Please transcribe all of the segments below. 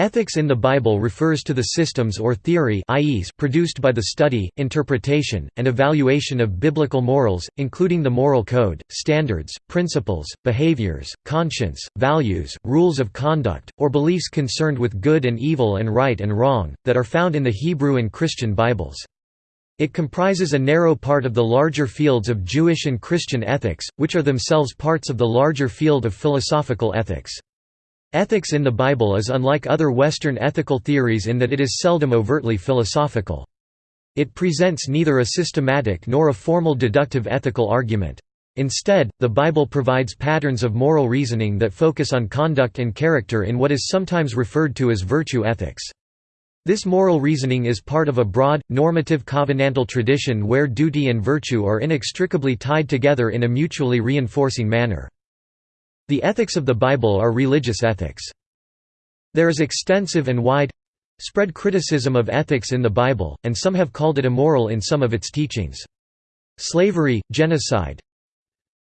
Ethics in the Bible refers to the systems or theory produced by the study, interpretation, and evaluation of biblical morals, including the moral code, standards, principles, behaviors, conscience, values, rules of conduct, or beliefs concerned with good and evil and right and wrong, that are found in the Hebrew and Christian Bibles. It comprises a narrow part of the larger fields of Jewish and Christian ethics, which are themselves parts of the larger field of philosophical ethics. Ethics in the Bible is unlike other Western ethical theories in that it is seldom overtly philosophical. It presents neither a systematic nor a formal deductive ethical argument. Instead, the Bible provides patterns of moral reasoning that focus on conduct and character in what is sometimes referred to as virtue ethics. This moral reasoning is part of a broad, normative covenantal tradition where duty and virtue are inextricably tied together in a mutually reinforcing manner. The ethics of the Bible are religious ethics. There is extensive and wide—spread criticism of ethics in the Bible, and some have called it immoral in some of its teachings. Slavery, genocide,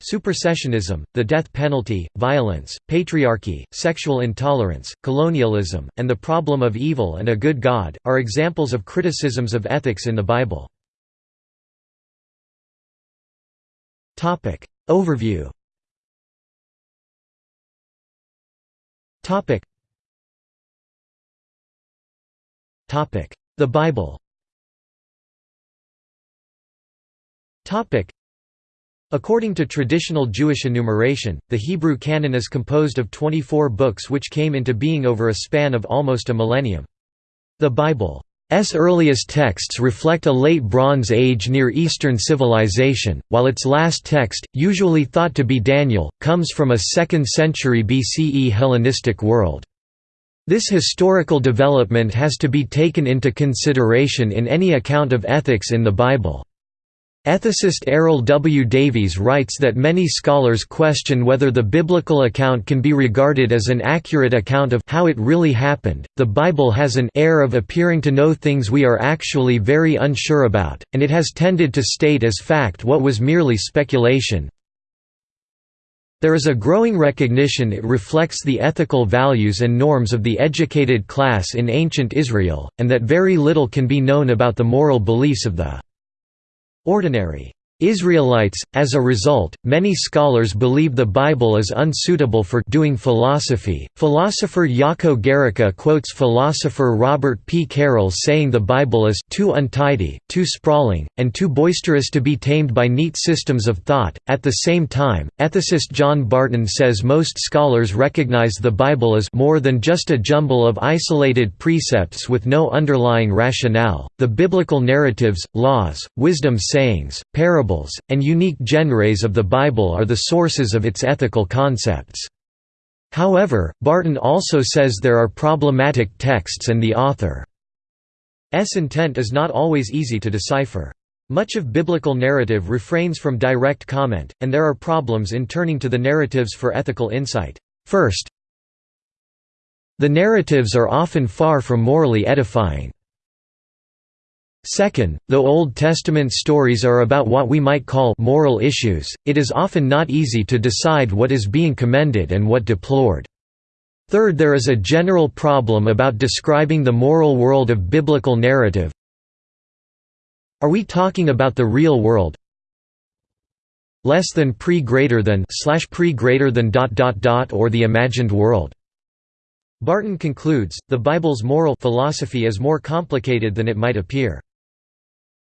Supersessionism, the death penalty, violence, patriarchy, sexual intolerance, colonialism, and the problem of evil and a good God, are examples of criticisms of ethics in the Bible. Overview Topic. Topic. The Bible. Topic. According to traditional Jewish enumeration, the Hebrew canon is composed of 24 books which came into being over a span of almost a millennium. The Bible S earliest texts reflect a late Bronze Age Near Eastern civilization, while its last text, usually thought to be Daniel, comes from a 2nd century BCE Hellenistic world. This historical development has to be taken into consideration in any account of ethics in the Bible. Ethicist Eryl W. Davies writes that many scholars question whether the biblical account can be regarded as an accurate account of how it really happened. The Bible has an air of appearing to know things we are actually very unsure about, and it has tended to state as fact what was merely speculation. There is a growing recognition it reflects the ethical values and norms of the educated class in ancient Israel, and that very little can be known about the moral beliefs of the ordinary Israelites. As a result, many scholars believe the Bible is unsuitable for doing philosophy. Philosopher Jaco Gericke quotes philosopher Robert P. Carroll saying the Bible is too untidy, too sprawling, and too boisterous to be tamed by neat systems of thought. At the same time, ethicist John Barton says most scholars recognize the Bible as more than just a jumble of isolated precepts with no underlying rationale. The biblical narratives, laws, wisdom sayings, parables parables, and unique genres of the Bible are the sources of its ethical concepts. However, Barton also says there are problematic texts and the author's intent is not always easy to decipher. Much of biblical narrative refrains from direct comment, and there are problems in turning to the narratives for ethical insight. First, the narratives are often far from morally edifying. Second, though Old Testament stories are about what we might call moral issues, it is often not easy to decide what is being commended and what deplored. Third there is a general problem about describing the moral world of biblical narrative. Are we talking about the real world? Less than pre greater than slash pre greater than dot dot dot or the imagined world? Barton concludes, the Bible's moral philosophy is more complicated than it might appear.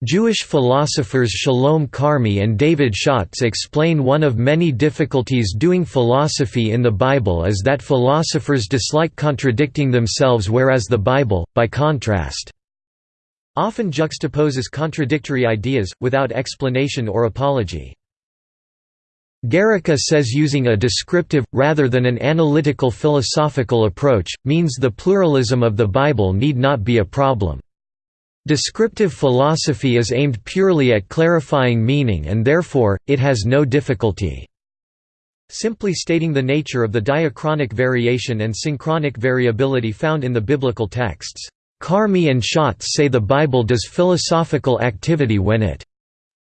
Jewish philosophers Shalom Carmy and David Shatz explain one of many difficulties doing philosophy in the Bible is that philosophers dislike contradicting themselves whereas the Bible, by contrast, often juxtaposes contradictory ideas, without explanation or apology. Gericke says using a descriptive, rather than an analytical philosophical approach, means the pluralism of the Bible need not be a problem. Descriptive philosophy is aimed purely at clarifying meaning and therefore, it has no difficulty simply stating the nature of the diachronic variation and synchronic variability found in the biblical texts. Carmy and Shatz say the Bible does philosophical activity when it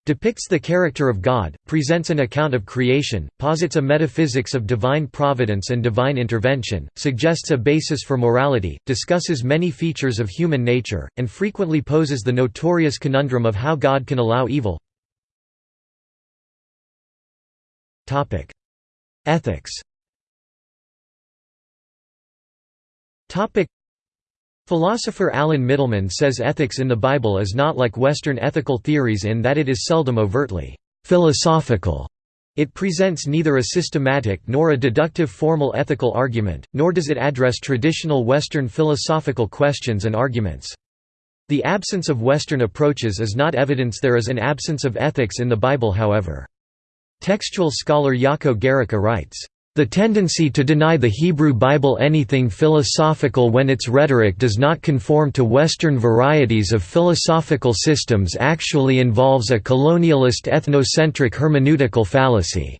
depicts the character of God, presents an account of creation, posits a metaphysics of divine providence and divine intervention, suggests a basis for morality, discusses many features of human nature, and frequently poses the notorious conundrum of how God can allow evil. Ethics Philosopher Alan Mittleman says ethics in the Bible is not like Western ethical theories in that it is seldom overtly philosophical. It presents neither a systematic nor a deductive formal ethical argument, nor does it address traditional Western philosophical questions and arguments. The absence of Western approaches is not evidence there is an absence of ethics in the Bible however. Textual scholar Jaco Gericke writes, the tendency to deny the Hebrew Bible anything philosophical when its rhetoric does not conform to Western varieties of philosophical systems actually involves a colonialist ethnocentric hermeneutical fallacy.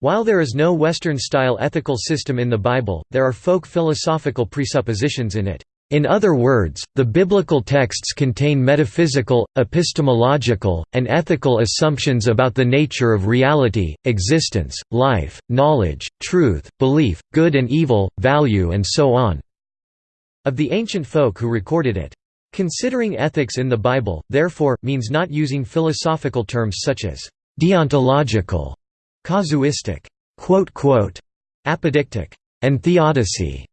While there is no Western-style ethical system in the Bible, there are folk philosophical presuppositions in it. In other words, the biblical texts contain metaphysical, epistemological, and ethical assumptions about the nature of reality, existence, life, knowledge, truth, belief, good and evil, value and so on. Of the ancient folk who recorded it. Considering ethics in the Bible, therefore, means not using philosophical terms such as deontological, casuistic, apodictic, and theodicy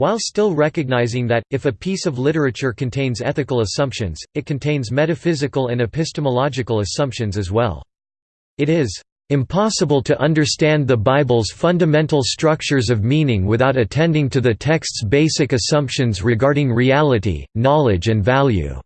while still recognizing that, if a piece of literature contains ethical assumptions, it contains metaphysical and epistemological assumptions as well. It is impossible to understand the Bible's fundamental structures of meaning without attending to the text's basic assumptions regarding reality, knowledge and value."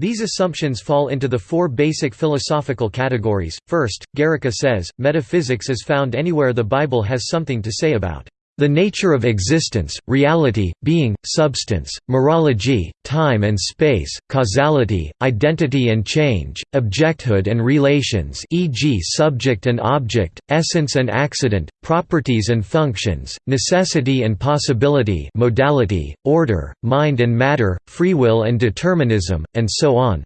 These assumptions fall into the four basic philosophical categories. First, Gericke says, metaphysics is found anywhere the Bible has something to say about the nature of existence, reality, being, substance, mereology, time and space, causality, identity and change, objecthood and relations e.g. subject and object, essence and accident, properties and functions, necessity and possibility modality, order, mind and matter, free will and determinism, and so on.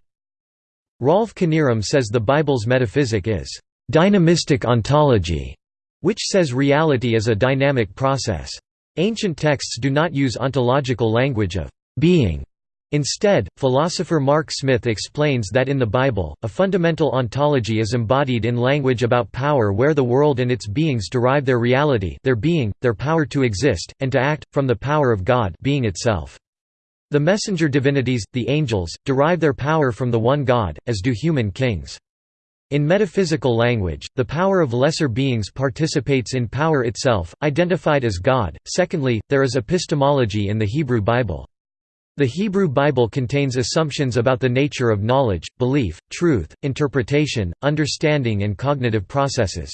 Rolf Knierim says the Bible's metaphysic is dynamistic ontology which says reality is a dynamic process. Ancient texts do not use ontological language of being. Instead, philosopher Mark Smith explains that in the Bible, a fundamental ontology is embodied in language about power where the world and its beings derive their reality their being, their power to exist, and to act, from the power of God being itself. The messenger divinities, the angels, derive their power from the one God, as do human kings. In metaphysical language, the power of lesser beings participates in power itself, identified as God. Secondly, there is epistemology in the Hebrew Bible. The Hebrew Bible contains assumptions about the nature of knowledge, belief, truth, interpretation, understanding and cognitive processes.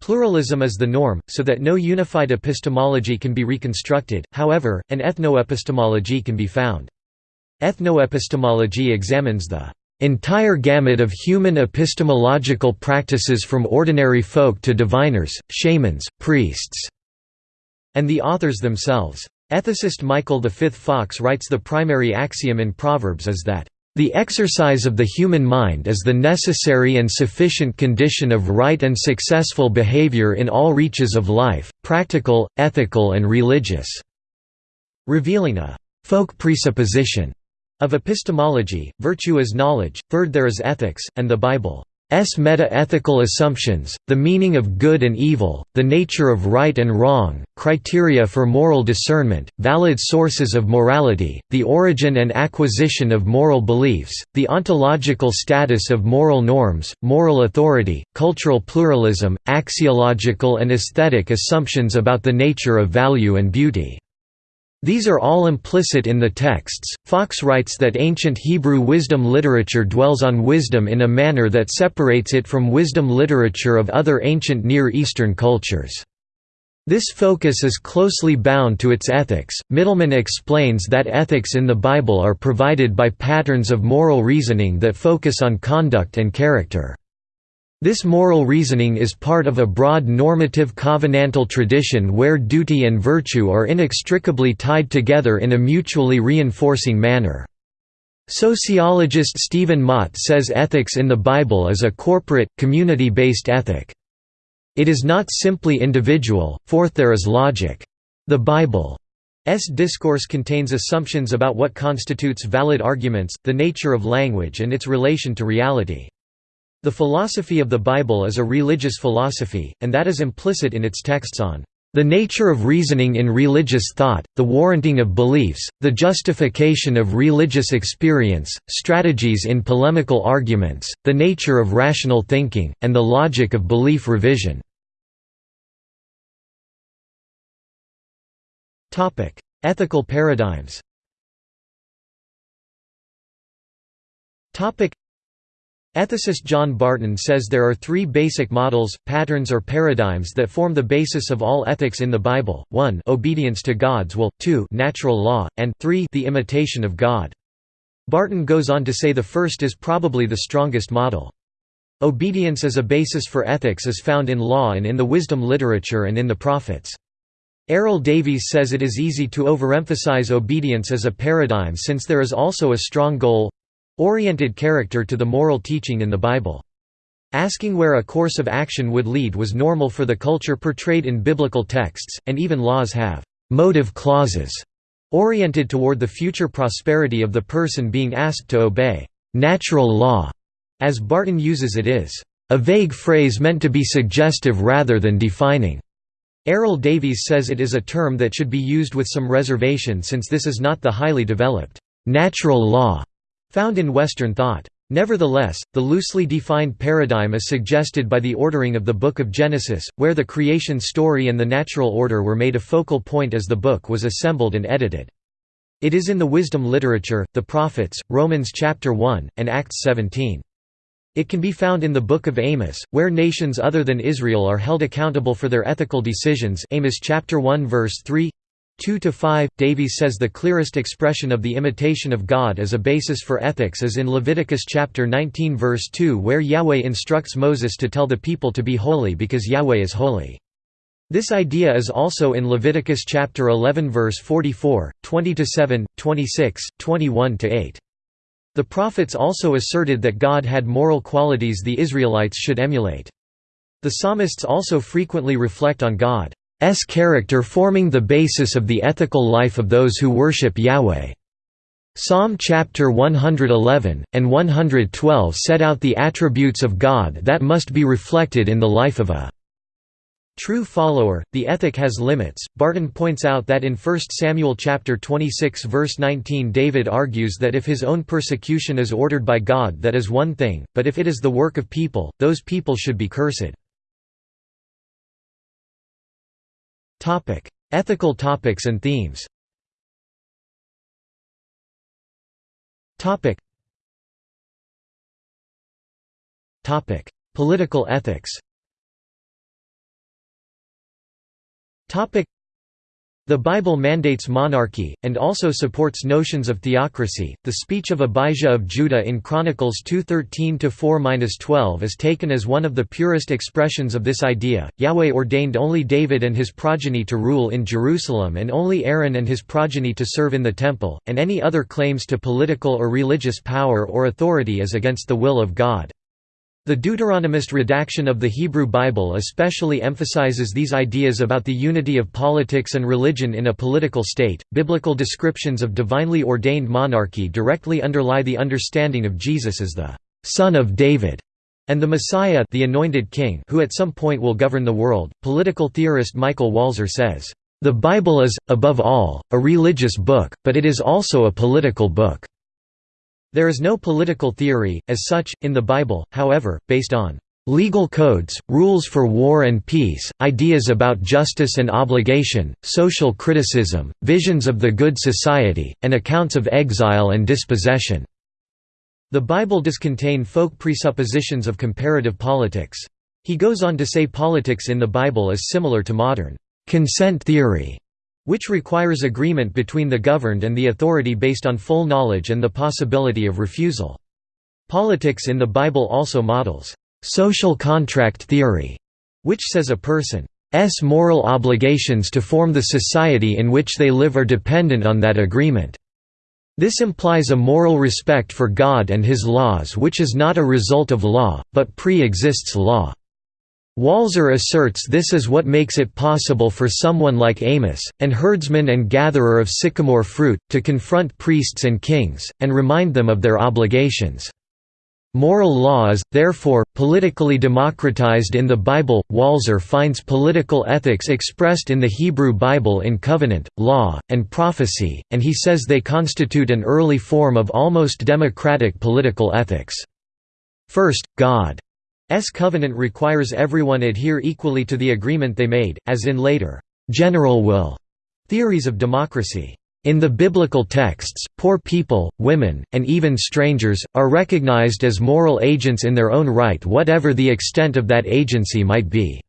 Pluralism is the norm, so that no unified epistemology can be reconstructed, however, an ethnoepistemology can be found. Ethnoepistemology examines the entire gamut of human epistemological practices from ordinary folk to diviners, shamans, priests, and the authors themselves. Ethicist Michael V. Fox writes the primary axiom in Proverbs is that, "...the exercise of the human mind is the necessary and sufficient condition of right and successful behavior in all reaches of life, practical, ethical and religious", revealing a «folk presupposition» Of epistemology, virtue is knowledge, third there is ethics, and the Bible's meta-ethical assumptions, the meaning of good and evil, the nature of right and wrong, criteria for moral discernment, valid sources of morality, the origin and acquisition of moral beliefs, the ontological status of moral norms, moral authority, cultural pluralism, axiological and aesthetic assumptions about the nature of value and beauty. These are all implicit in the texts. Fox writes that ancient Hebrew wisdom literature dwells on wisdom in a manner that separates it from wisdom literature of other ancient Near Eastern cultures. This focus is closely bound to its ethics. Mittleman explains that ethics in the Bible are provided by patterns of moral reasoning that focus on conduct and character. This moral reasoning is part of a broad normative covenantal tradition where duty and virtue are inextricably tied together in a mutually reinforcing manner. Sociologist Stephen Mott says ethics in the Bible is a corporate, community-based ethic. It is not simply individual, forth there is logic. The Bible's discourse contains assumptions about what constitutes valid arguments, the nature of language and its relation to reality. The philosophy of the Bible is a religious philosophy, and that is implicit in its texts on the nature of reasoning in religious thought, the warranting of beliefs, the justification of religious experience, strategies in polemical arguments, the nature of rational thinking, and the logic of belief revision. Ethical paradigms Ethicist John Barton says there are three basic models, patterns or paradigms that form the basis of all ethics in the Bible, 1 obedience to God's will, 2 natural law, and 3 the imitation of God. Barton goes on to say the first is probably the strongest model. Obedience as a basis for ethics is found in law and in the wisdom literature and in the prophets. Eryl Davies says it is easy to overemphasize obedience as a paradigm since there is also a strong goal oriented character to the moral teaching in the Bible. Asking where a course of action would lead was normal for the culture portrayed in biblical texts, and even laws have «motive clauses» oriented toward the future prosperity of the person being asked to obey. Natural law, as Barton uses it is, a vague phrase meant to be suggestive rather than defining. Eryl Davies says it is a term that should be used with some reservation since this is not the highly developed natural law found in Western thought. Nevertheless, the loosely defined paradigm is suggested by the ordering of the Book of Genesis, where the creation story and the natural order were made a focal point as the book was assembled and edited. It is in the wisdom literature, the prophets, Romans chapter 1, and Acts 17. It can be found in the Book of Amos, where nations other than Israel are held accountable for their ethical decisions Amos chapter 1 verse 3 2 to 5 Davies says the clearest expression of the imitation of God as a basis for ethics is in Leviticus chapter 19 verse 2 where Yahweh instructs Moses to tell the people to be holy because Yahweh is holy. This idea is also in Leviticus chapter 11 verse 44, 20 to 7, 26, 21 to 8. The prophets also asserted that God had moral qualities the Israelites should emulate. The psalmists also frequently reflect on God. S character forming the basis of the ethical life of those who worship Yahweh. Psalm chapter 111, and 112 set out the attributes of God that must be reflected in the life of a true follower. The ethic has limits. Barton points out that in 1 Samuel chapter 26 verse 19 David argues that if his own persecution is ordered by God that is one thing, but if it is the work of people, those people should be cursed. Ethical topics and themes. Political ethics. The Bible mandates monarchy, and also supports notions of theocracy. The speech of Abijah of Judah in Chronicles 2:13-4-12 is taken as one of the purest expressions of this idea. Yahweh ordained only David and his progeny to rule in Jerusalem and only Aaron and his progeny to serve in the temple, and any other claims to political or religious power or authority is against the will of God. The Deuteronomist redaction of the Hebrew Bible especially emphasizes these ideas about the unity of politics and religion in a political state. Biblical descriptions of divinely ordained monarchy directly underlie the understanding of Jesus as the son of David and the Messiah, the anointed king, who at some point will govern the world. Political theorist Michael Walzer says, "The Bible is above all a religious book, but it is also a political book." There is no political theory, as such, in the Bible, however, based on legal codes, rules for war and peace, ideas about justice and obligation, social criticism, visions of the good society, and accounts of exile and dispossession." The Bible does contain folk presuppositions of comparative politics. He goes on to say politics in the Bible is similar to modern consent theory which requires agreement between the governed and the authority based on full knowledge and the possibility of refusal. Politics in the Bible also models social contract theory, which says a person's moral obligations to form the society in which they live are dependent on that agreement. This implies a moral respect for God and his laws which is not a result of law, but pre-exists law. Walzer asserts this is what makes it possible for someone like Amos, an herdsman and gatherer of sycamore fruit, to confront priests and kings, and remind them of their obligations. Moral law is, therefore, politically democratized in the Bible. Walzer finds political ethics expressed in the Hebrew Bible in covenant, law, and prophecy, and he says they constitute an early form of almost democratic political ethics. First, God S covenant requires everyone adhere equally to the agreement they made, as in later, general will theories of democracy. In the biblical texts, poor people, women, and even strangers, are recognized as moral agents in their own right whatever the extent of that agency might be.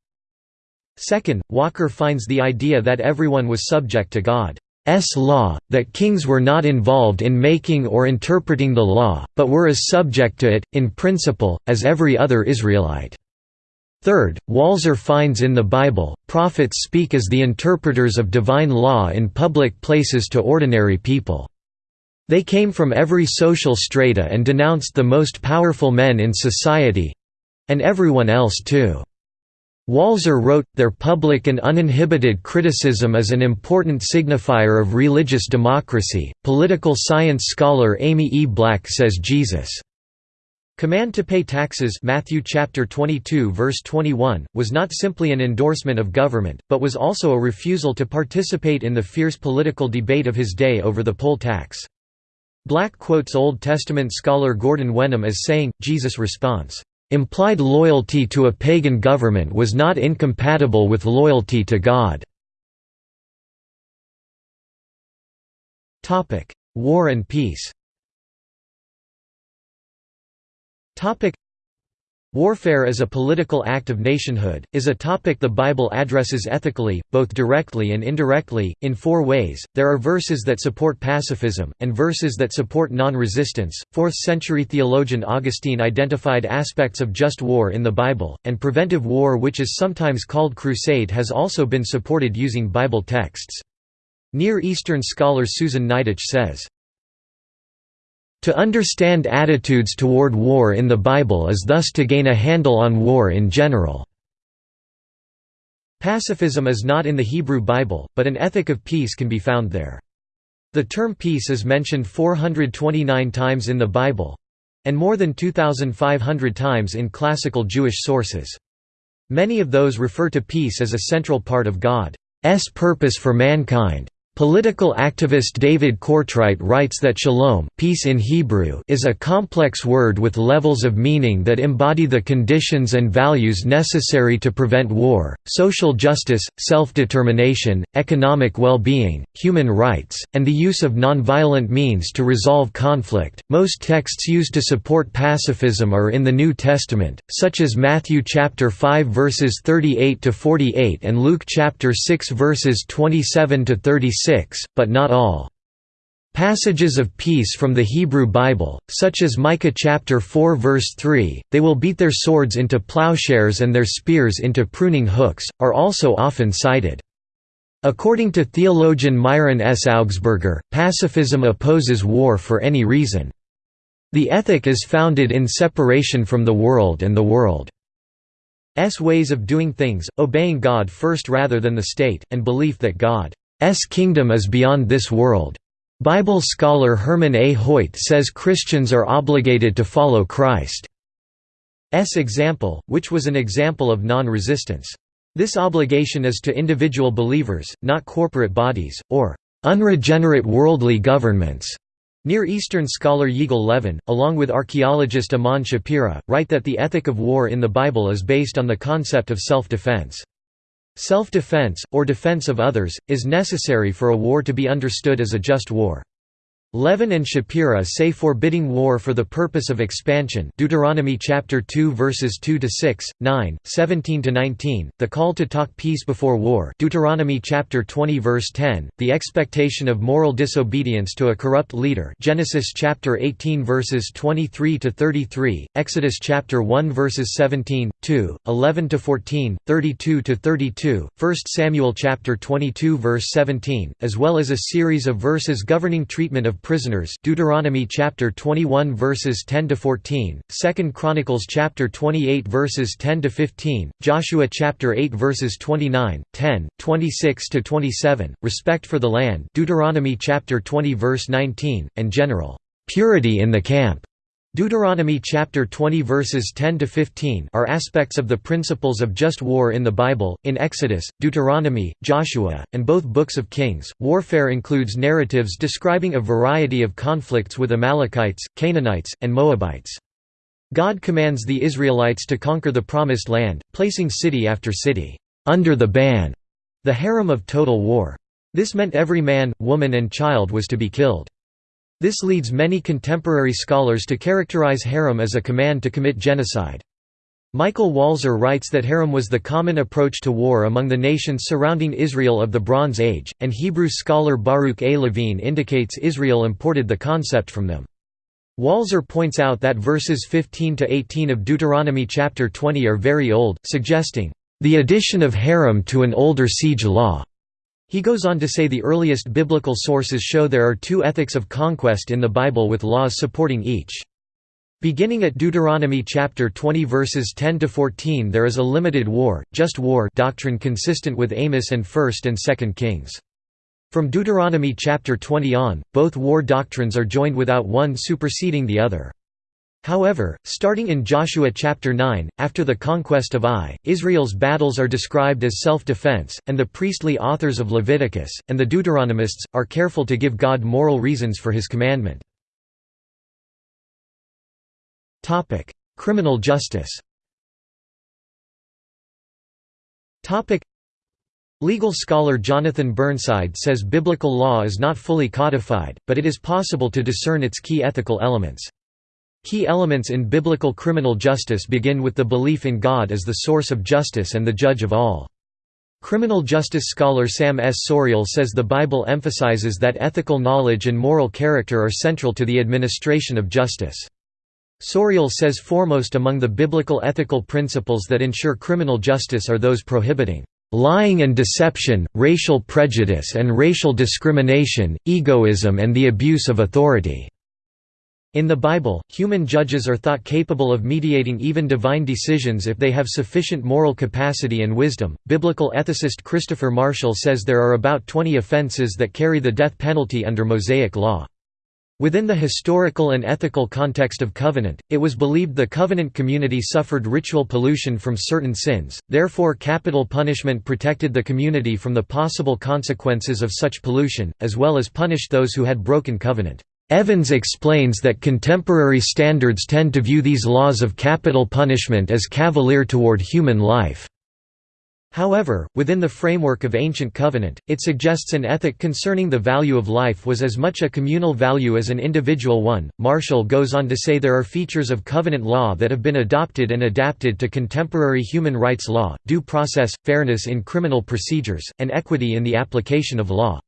Second, Walzer finds the idea that everyone was subject to God S law, that kings were not involved in making or interpreting the law, but were as subject to it, in principle, as every other Israelite. Third, Walzer finds in the Bible, prophets speak as the interpreters of divine law in public places to ordinary people. They came from every social strata and denounced the most powerful men in society—and everyone else too. Walzer wrote, their public and uninhibited criticism is an important signifier of religious democracy. Political science scholar Amy E. Black says Jesus' command to pay taxes Matthew chapter 22 verse 21 was not simply an endorsement of government, but was also a refusal to participate in the fierce political debate of his day over the poll tax. Black quotes Old Testament scholar Gordon Wenham as saying, Jesus' response, Implied loyalty to a pagan government was not incompatible with loyalty to God. War and peace Warfare as a political act of nationhood, is a topic the Bible addresses ethically, both directly and indirectly, in four ways. There are verses that support pacifism, and verses that support non resistance. 4th century theologian Augustine identified aspects of just war in the Bible, and preventive war, which is sometimes called crusade, has also been supported using Bible texts. Near Eastern scholar Susan Niditch says, to understand attitudes toward war in the Bible is thus to gain a handle on war in general. Pacifism is not in the Hebrew Bible, but an ethic of peace can be found there. The term peace is mentioned 429 times in the Bible—and more than 2,500 times in classical Jewish sources. Many of those refer to peace as a central part of God's purpose for mankind. Political activist David Cortright writes that shalom peace in Hebrew is a complex word with levels of meaning that embody the conditions and values necessary to prevent war, social justice, self-determination, economic well-being, human rights, and the use of nonviolent means to resolve conflict. Most texts used to support pacifism are in the New Testament, such as Matthew chapter 5 verses 38 to 48 and Luke chapter 6 verses 27 to 36 but not all. Passages of peace from the Hebrew Bible, such as Micah chapter 4 verse 3, they will beat their swords into plowshares and their spears into pruning hooks, are also often cited. According to theologian Myron S. Augsburger, pacifism opposes war for any reason. The ethic is founded in separation from the world and the world's ways of doing things, obeying God first rather than the state, and belief that God S kingdom is beyond this world. Bible scholar Herman A. Hoyt says Christians are obligated to follow Christ's example, which was an example of non-resistance. This obligation is to individual believers, not corporate bodies, or unregenerate worldly governments. Near Eastern scholar Yigal Levin, along with archaeologist Amnon Shapira, write that the ethic of war in the Bible is based on the concept of self-defense. Self-defense, or defense of others, is necessary for a war to be understood as a just war. Levin and Shapira say forbidding war for the purpose of expansion. Deuteronomy chapter 2 verses 2 to 6, 9, 17 to 19, the call to talk peace before war. Deuteronomy chapter 20 verse 10, the expectation of moral disobedience to a corrupt leader. Genesis chapter 18 verses 23 to 33, Exodus chapter 1 verses 17, 2, 11 to 14, 32 to 32, 1 Samuel chapter 22 verse 17, as well as a series of verses governing treatment of prisoners Deuteronomy chapter 21 verses 10 to 14, 2 Chronicles chapter 28 verses 10 to 15, Joshua chapter 8 verses 29, 10, 26 to 27, respect for the land Deuteronomy chapter 20 verse 19, and general purity in the camp Deuteronomy chapter 20 verses 10 to 15 are aspects of the principles of just war in the Bible. In Exodus, Deuteronomy, Joshua, and both books of Kings, warfare includes narratives describing a variety of conflicts with Amalekites, Canaanites, and Moabites. God commands the Israelites to conquer the promised land, placing city after city under the ban, the herem of total war. This meant every man, woman and child was to be killed. This leads many contemporary scholars to characterize herem as a command to commit genocide. Michael Walzer writes that herem was the common approach to war among the nations surrounding Israel of the Bronze Age, and Hebrew scholar Baruch A. Levine indicates Israel imported the concept from them. Walzer points out that verses 15 to 18 of Deuteronomy chapter 20 are very old, suggesting, "...the addition of herem to an older siege law." He goes on to say the earliest biblical sources show there are two ethics of conquest in the Bible with laws supporting each. Beginning at Deuteronomy chapter 20 verses 10 to 14 there is a limited war, just war doctrine consistent with Amos and 1st and 2nd Kings. From Deuteronomy chapter 20 on, both war doctrines are joined without one superseding the other. However, starting in Joshua chapter 9, after the conquest of Ai, Israel's battles are described as self-defense, and the priestly authors of Leviticus, and the Deuteronomists, are careful to give God moral reasons for his commandment. Criminal justice Legal scholar Jonathan Burnside says biblical law is not fully codified, but it is possible to discern its key ethical elements. Key elements in biblical criminal justice begin with the belief in God as the source of justice and the judge of all. Criminal justice scholar Sam S. Souryal says the Bible emphasizes that ethical knowledge and moral character are central to the administration of justice. Souryal says foremost among the biblical ethical principles that ensure criminal justice are those prohibiting lying and deception, racial prejudice and racial discrimination, egoism and the abuse of authority." In the Bible, human judges are thought capable of mediating even divine decisions if they have sufficient moral capacity and wisdom. Biblical ethicist Christopher Marshall says there are about 20 offenses that carry the death penalty under Mosaic law. Within the historical and ethical context of covenant, it was believed the covenant community suffered ritual pollution from certain sins, therefore capital punishment protected the community from the possible consequences of such pollution, as well as punished those who had broken covenant. Evans explains that contemporary standards tend to view these laws of capital punishment as cavalier toward human life. However, within the framework of ancient covenant, it suggests an ethic concerning the value of life was as much a communal value as an individual one. Marshall goes on to say there are features of covenant law that have been adopted and adapted to contemporary human rights law, due process, fairness in criminal procedures, and equity in the application of law.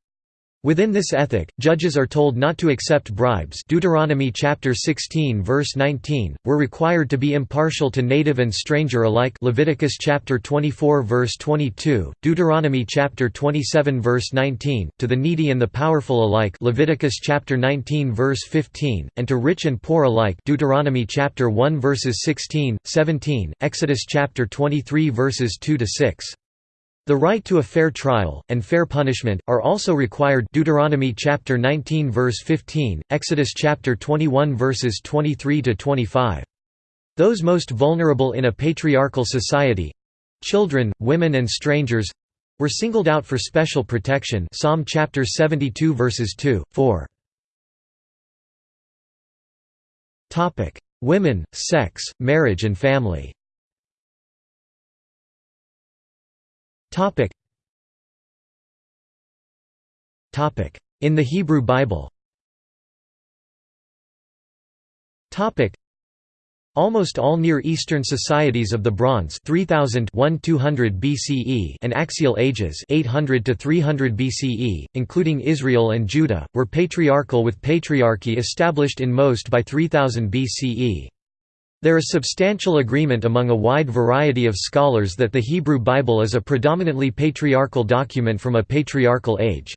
Within this ethic, judges are told not to accept bribes. Deuteronomy chapter 16 verse 19, were required to be impartial to native and stranger alike. Leviticus chapter 24 verse 22, Deuteronomy chapter 27 verse 19, to the needy and the powerful alike. Leviticus chapter 19 verse 15, and to rich and poor alike. Deuteronomy chapter 1 verses 16, 17, Exodus chapter 23 verses 2 to 6. The right to a fair trial, and fair punishment, are also required Deuteronomy chapter 19 verse 15, Exodus chapter 21 verses 23 to 25. Those most vulnerable in a patriarchal society—children, women and strangers—were singled out for special protection Psalm chapter 72 verses 2, 4. Women, sex, marriage and family In the Hebrew Bible. Almost all Near Eastern societies of the Bronze 3000 BCE and Axial Ages 800 to 300 BCE, including Israel and Judah, were patriarchal with patriarchy established in most by 3000 BCE. There is substantial agreement among a wide variety of scholars that the Hebrew Bible is a predominantly patriarchal document from a patriarchal age.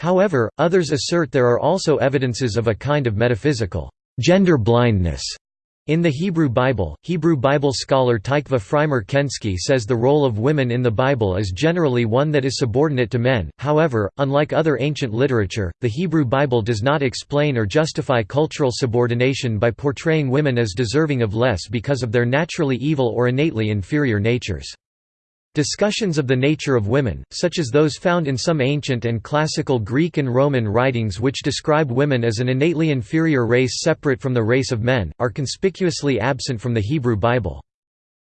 However, others assert there are also evidences of a kind of metaphysical gender blindness in the Hebrew Bible, Hebrew Bible scholar Tikva Frymer Kensky says the role of women in the Bible is generally one that is subordinate to men, however, unlike other ancient literature, the Hebrew Bible does not explain or justify cultural subordination by portraying women as deserving of less because of their naturally evil or innately inferior natures. Discussions of the nature of women, such as those found in some ancient and classical Greek and Roman writings which describe women as an innately inferior race separate from the race of men, are conspicuously absent from the Hebrew Bible.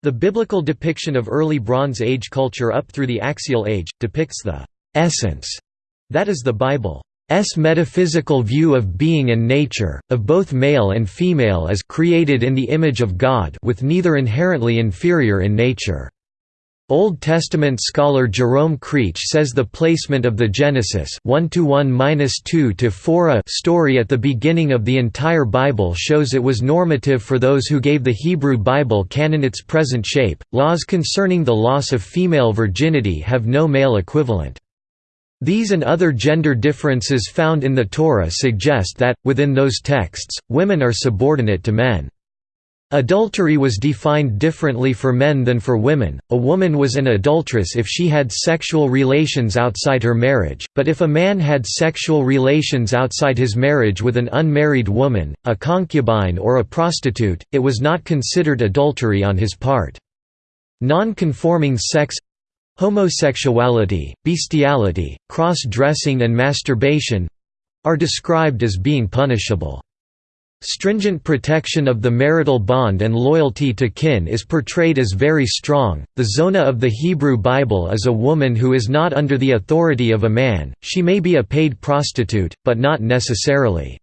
The biblical depiction of early Bronze Age culture up through the Axial Age, depicts the «essence» that is the Bible's metaphysical view of being and nature, of both male and female as created in the image of God with neither inherently inferior in nature. Old Testament scholar Jerome Creech says the placement of the Genesis 1-1-2-4 story at the beginning of the entire Bible shows it was normative for those who gave the Hebrew Bible canon its present shape. Laws concerning the loss of female virginity have no male equivalent. These and other gender differences found in the Torah suggest that, within those texts, women are subordinate to men. Adultery was defined differently for men than for women. A woman was an adulteress if she had sexual relations outside her marriage, but if a man had sexual relations outside his marriage with an unmarried woman, a concubine or a prostitute, it was not considered adultery on his part. Non-conforming sex homosexuality, bestiality, cross-dressing and masturbation are described as being punishable. Stringent protection of the marital bond and loyalty to kin is portrayed as very strong. The zona of the Hebrew Bible is a woman who is not under the authority of a man, she may be a paid prostitute, but not necessarily.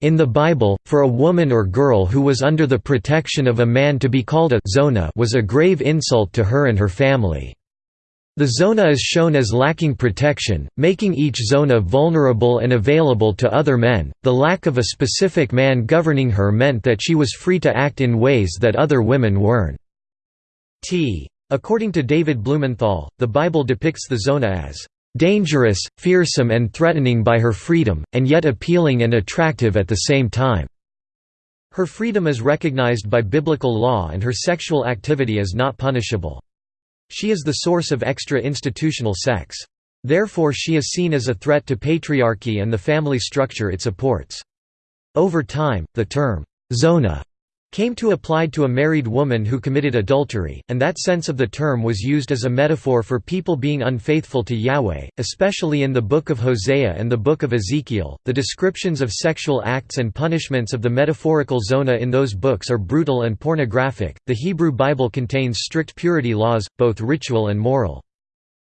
In the Bible, for a woman or girl who was under the protection of a man to be called a zona was a grave insult to her and her family. The zona is shown as lacking protection, making each zona vulnerable and available to other men. The lack of a specific man governing her meant that she was free to act in ways that other women weren't. T. According to David Blumenthal, the Bible depicts the zona as dangerous, fearsome, and threatening by her freedom, and yet appealing and attractive at the same time. Her freedom is recognized by biblical law and her sexual activity is not punishable. She is the source of extra-institutional sex. Therefore she is seen as a threat to patriarchy and the family structure it supports. Over time, the term, zona came to apply to a married woman who committed adultery, and that sense of the term was used as a metaphor for people being unfaithful to Yahweh, especially in the Book of Hosea and the Book of Ezekiel. The descriptions of sexual acts and punishments of the metaphorical zona in those books are brutal and pornographic. The Hebrew Bible contains strict purity laws, both ritual and moral.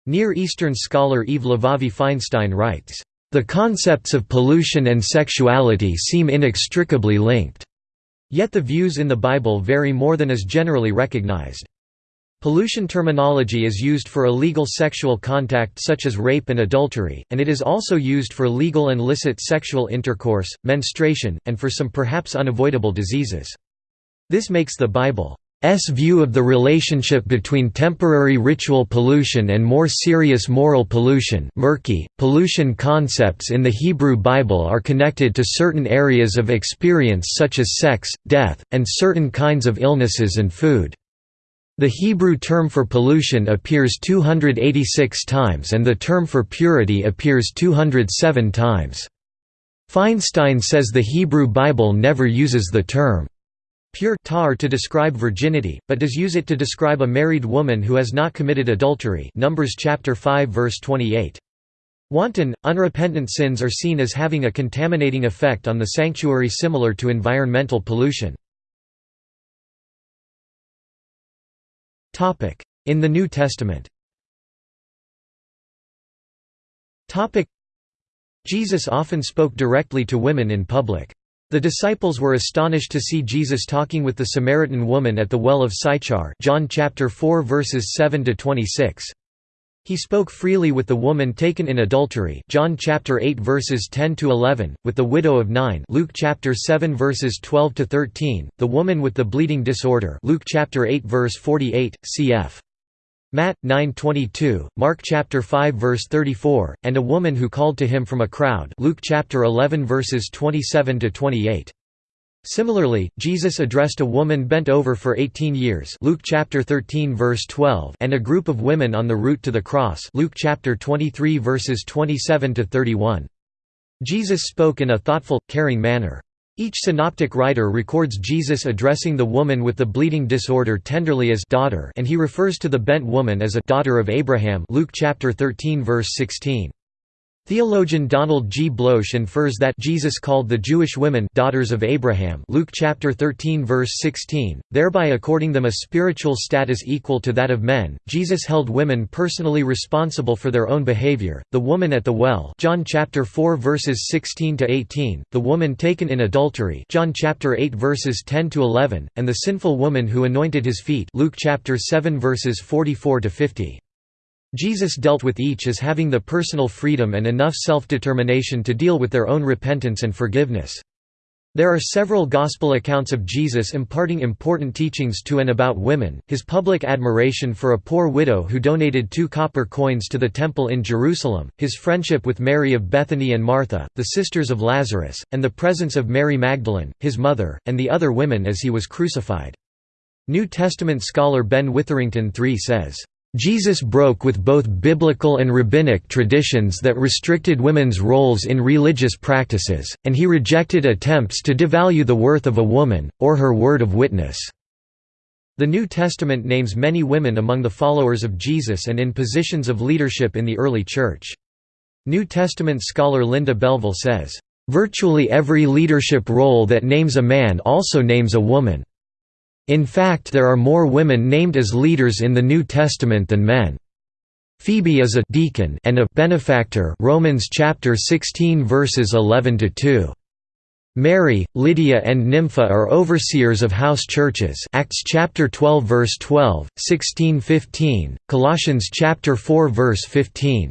Near Eastern scholar Eve Levavi Feinstein writes, The concepts of pollution and sexuality seem inextricably linked. Yet the views in the Bible vary more than is generally recognized. Pollution terminology is used for illegal sexual contact such as rape and adultery, and it is also used for legal and licit sexual intercourse, menstruation, and for some perhaps unavoidable diseases. This makes the Bible view of the relationship between temporary ritual pollution and more serious moral pollution murky. .Pollution concepts in the Hebrew Bible are connected to certain areas of experience such as sex, death, and certain kinds of illnesses and food. The Hebrew term for pollution appears 286 times and the term for purity appears 207 times. Feinstein says the Hebrew Bible never uses the term pure tar to describe virginity, but does use it to describe a married woman who has not committed adultery Numbers chapter 5 verse 28. Wanton, unrepentant sins are seen as having a contaminating effect on the sanctuary similar to environmental pollution. In the New Testament Jesus often spoke directly to women in public. The disciples were astonished to see Jesus talking with the Samaritan woman at the well of Sychar John chapter 4 verses 7 to 26. He spoke freely with the woman taken in adultery John chapter 8 verses 10 to 11, with the widow of Nain Luke chapter 7 verses 12 to 13, the woman with the bleeding disorder Luke chapter 8 verse 48, cf. Matt 9:22, Mark chapter 5 verse 34, and a woman who called to him from a crowd. Luke chapter 11 verses 27 to 28. Similarly, Jesus addressed a woman bent over for 18 years. Luke chapter 13 verse 12, and a group of women on the route to the cross. Luke chapter 23 verses 27 to 31. Jesus spoke in a thoughtful, caring manner. Each synoptic writer records Jesus addressing the woman with the bleeding disorder tenderly as daughter and he refers to the bent woman as a daughter of Abraham Luke chapter 13 verse 16. Theologian Donald G. Bloesch infers that Jesus called the Jewish women daughters of Abraham Luke chapter 13 verse 16, thereby according them a spiritual status equal to that of men. Jesus held women personally responsible for their own behavior. The woman at the well, John chapter 4 verses 16 to 18, the woman taken in adultery, John chapter 8 verses 10 to 11, and the sinful woman who anointed his feet, Luke chapter 7 verses 44 to 50. Jesus dealt with each as having the personal freedom and enough self-determination to deal with their own repentance and forgiveness. There are several gospel accounts of Jesus imparting important teachings to and about women, his public admiration for a poor widow who donated two copper coins to the temple in Jerusalem, his friendship with Mary of Bethany and Martha, the sisters of Lazarus, and the presence of Mary Magdalene, his mother, and the other women as he was crucified. New Testament scholar Ben Witherington III says, Jesus broke with both biblical and rabbinic traditions that restricted women's roles in religious practices, and he rejected attempts to devalue the worth of a woman, or her word of witness. The New Testament names many women among the followers of Jesus and in positions of leadership in the early Church. New Testament scholar Linda Belleville says, "...virtually every leadership role that names a man also names a woman." In fact there are more women named as leaders in the New Testament than men. Phoebe is a deacon and a benefactor Romans chapter 16 verses 11 to 2. Mary, Lydia and Nympha are overseers of house churches Acts chapter 12 verse 12, 16:15, Colossians chapter 4 verse 15.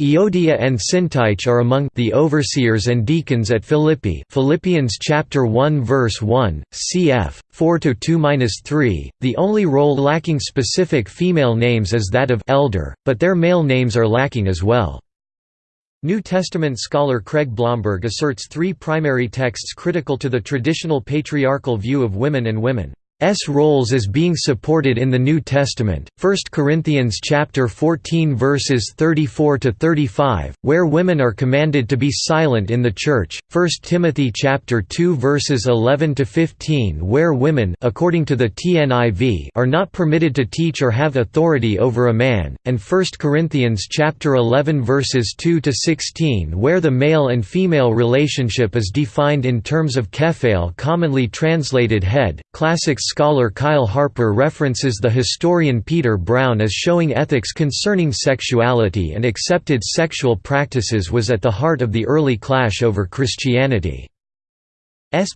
Euodia and Syntyche are among the overseers and deacons at Philippi Philippians chapter 1 verse 1, cf. 4-2-3. The only role lacking specific female names is that of elder, but their male names are lacking as well. New Testament scholar Craig Blomberg asserts three primary texts critical to the traditional patriarchal view of women and women. S roles as being supported in the New Testament. 1 Corinthians chapter 14 verses 34 to 35, where women are commanded to be silent in the church. 1 Timothy chapter 2 verses 11 to 15, where women, according to the TNIV, are not permitted to teach or have authority over a man, and 1 Corinthians chapter 11 verses 2 to 16, where the male and female relationship is defined in terms of kephale, commonly translated head. Classic scholar Kyle Harper references the historian Peter Brown as showing ethics concerning sexuality and accepted sexual practices was at the heart of the early clash over Christianity's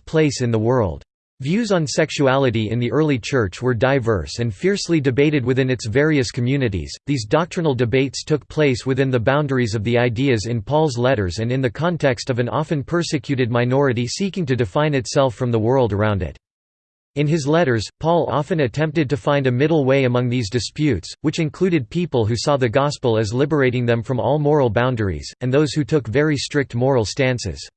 place in the world. Views on sexuality in the early Church were diverse and fiercely debated within its various communities. These doctrinal debates took place within the boundaries of the ideas in Paul's letters and in the context of an often persecuted minority seeking to define itself from the world around it. In his letters, Paul often attempted to find a middle way among these disputes, which included people who saw the gospel as liberating them from all moral boundaries, and those who took very strict moral stances.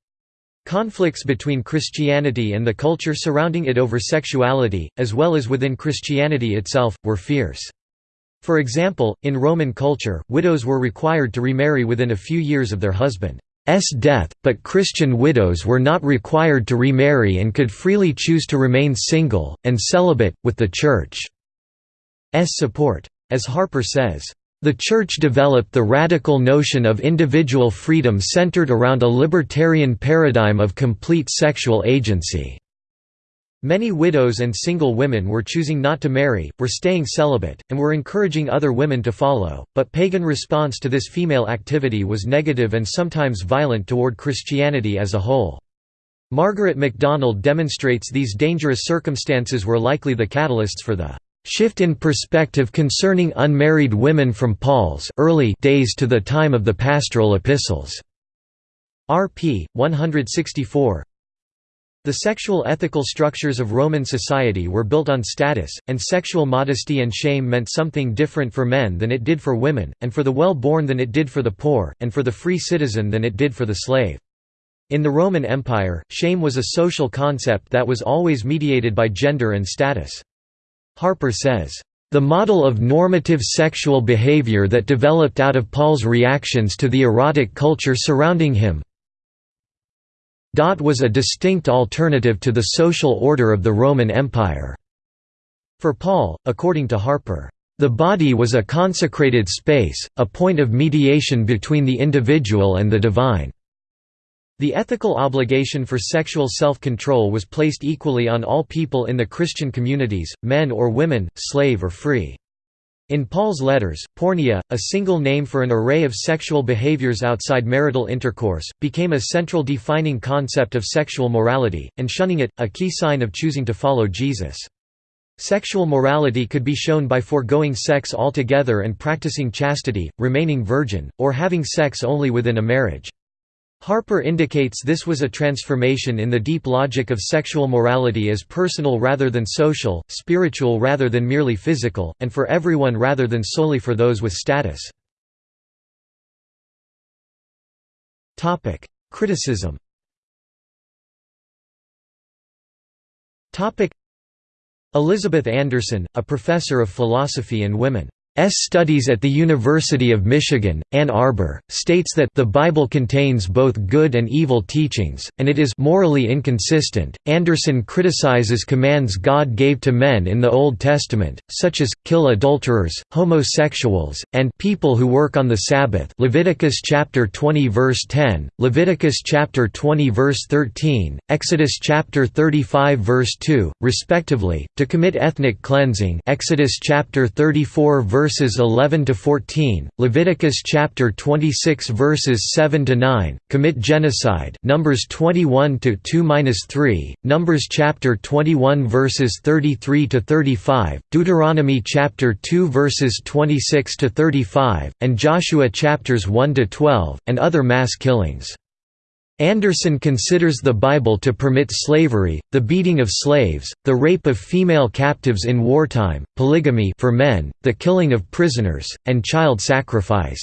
Conflicts between Christianity and the culture surrounding it over sexuality, as well as within Christianity itself, were fierce. For example, in Roman culture, widows were required to remarry within a few years of their husband. S death, but Christian widows were not required to remarry and could freely choose to remain single, and celibate, with the Church's support. As Harper says, "...the Church developed the radical notion of individual freedom centered around a libertarian paradigm of complete sexual agency." Many widows and single women were choosing not to marry, were staying celibate, and were encouraging other women to follow, but pagan response to this female activity was negative and sometimes violent toward Christianity as a whole. Margaret MacDonald demonstrates these dangerous circumstances were likely the catalysts for the shift in perspective concerning unmarried women from Paul's early days to the time of the pastoral epistles. RP 164 The sexual ethical structures of Roman society were built on status, and sexual modesty and shame meant something different for men than it did for women, and for the well-born than it did for the poor, and for the free citizen than it did for the slave. In the Roman Empire, shame was a social concept that was always mediated by gender and status. Harper says, "...the model of normative sexual behavior that developed out of Paul's reactions to the erotic culture surrounding him was a distinct alternative to the social order of the Roman Empire." For Paul, according to Harper, "...the body was a consecrated space, a point of mediation between the individual and the divine." The ethical obligation for sexual self-control was placed equally on all people in the Christian communities, men or women, slave or free. In Paul's letters, porneia, a single name for an array of sexual behaviors outside marital intercourse, became a central defining concept of sexual morality, and shunning it, a key sign of choosing to follow Jesus. Sexual morality could be shown by foregoing sex altogether and practicing chastity, remaining virgin, or having sex only within a marriage. Harper indicates this was a transformation in the deep logic of sexual morality as personal rather than social, spiritual rather than merely physical, and for everyone rather than solely for those with status. Criticism Elizabeth Anderson, a professor of philosophy and women. Studies at the University of Michigan, Ann Arbor, states that the Bible contains both good and evil teachings, and it is morally inconsistent. Anderson criticizes commands God gave to men in the Old Testament, such as kill adulterers, homosexuals, and people who work on the Sabbath. Leviticus chapter 20 verse 10, Leviticus chapter 20 verse 13, Exodus chapter 35 verse 2, respectively, to commit ethnic cleansing. Exodus chapter 34 verse verses 11 to 14, Leviticus chapter 26 verses 7 to 9, commit genocide, Numbers 21 to 2-3, Numbers chapter 21 verses 33 to 35, Deuteronomy chapter 2 verses 26 to 35, and Joshua chapters 1 to 12, and other mass killings. Anderson considers the Bible to permit slavery, the beating of slaves, the rape of female captives in wartime, polygamy for men, the killing of prisoners, and child sacrifice.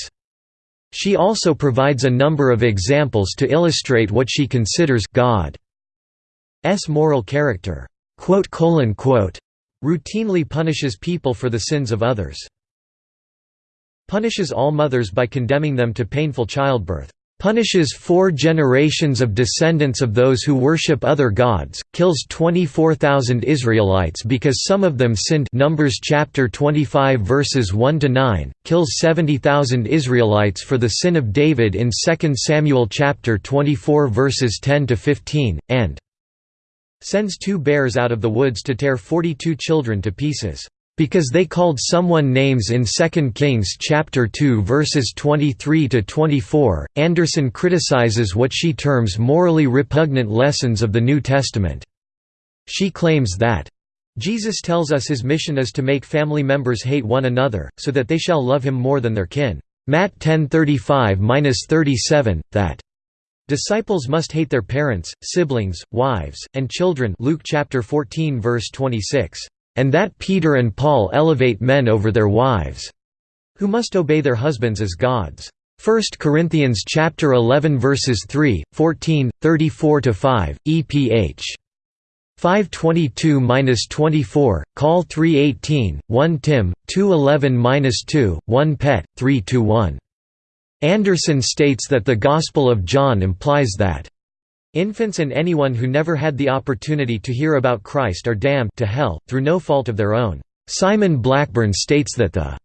She also provides a number of examples to illustrate what she considers God's moral character. Routinely punishes people for the sins of others. Punishes all mothers by condemning them to painful childbirth punishes four generations of descendants of those who worship other gods, kills 24,000 Israelites because some of them sinned Numbers chapter 25 verses 1 to 9, kills 70,000 Israelites for the sin of David in 2 Samuel chapter 24 verses 10 to 15, and sends two bears out of the woods to tear 42 children to pieces. Because they called someone names in 2 Kings chapter 2 verses 23 to 24, Anderson criticizes what she terms morally repugnant lessons of the New Testament. She claims that Jesus tells us his mission is to make family members hate one another, so that they shall love him more than their kin. Matt 10:35-37 that disciples must hate their parents, siblings, wives, and children. Luke chapter 14 verse 26 and that Peter and Paul elevate men over their wives, who must obey their husbands as gods. 1 Corinthians chapter 11 verses 3, 14, 34 to 5, EPH 522-24, Call 318, 1 Tim 211-2, 1 Pet 321. Anderson states that the Gospel of John implies that Infants and anyone who never had the opportunity to hear about Christ are damned to hell, through no fault of their own. Simon Blackburn states that the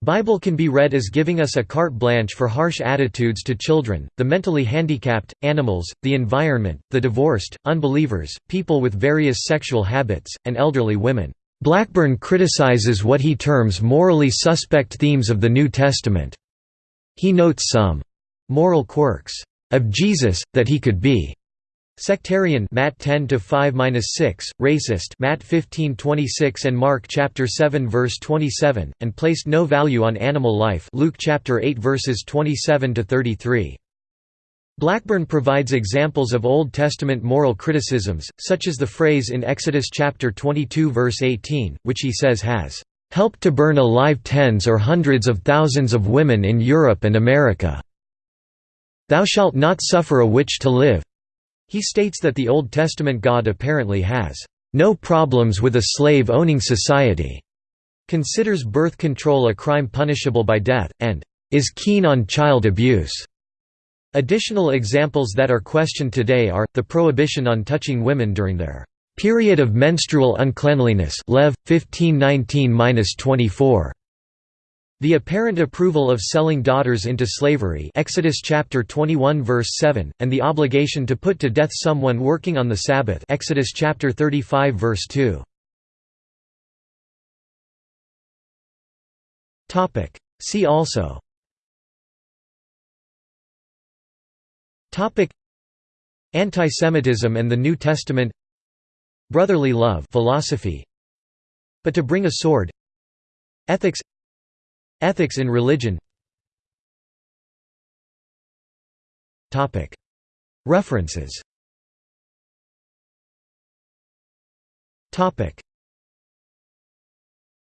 Bible can be read as giving us a carte blanche for harsh attitudes to children, the mentally handicapped, animals, the environment, the divorced, unbelievers, people with various sexual habits, and elderly women. Blackburn criticizes what he terms morally suspect themes of the New Testament. He notes some moral quirks of Jesus, that he could be Sectarian Matt 10 to 5-6, racist Matt 15:26 and Mark chapter 7 verse 27, and placed no value on animal life Luke chapter 8 verses 27 to 33. Blackburn provides examples of Old Testament moral criticisms, such as the phrase in Exodus chapter 22 verse 18, which he says has helped to burn alive tens or hundreds of thousands of women in Europe and America. Thou shalt not suffer a witch to live. He states that the Old Testament God apparently has no problems with a slave-owning society, considers birth control a crime punishable by death, and is keen on child abuse. Additional examples that are questioned today are, the prohibition on touching women during their period of menstrual uncleanliness Lev. 1519–24. The apparent approval of selling daughters into slavery Exodus chapter 21 verse 7, and the obligation to put to death someone working on the Sabbath Exodus chapter 35 verse 2. Topic. See also. Topic. Antisemitism and the New Testament. Brotherly love philosophy. But to bring a sword. Ethics Ethics in religion. References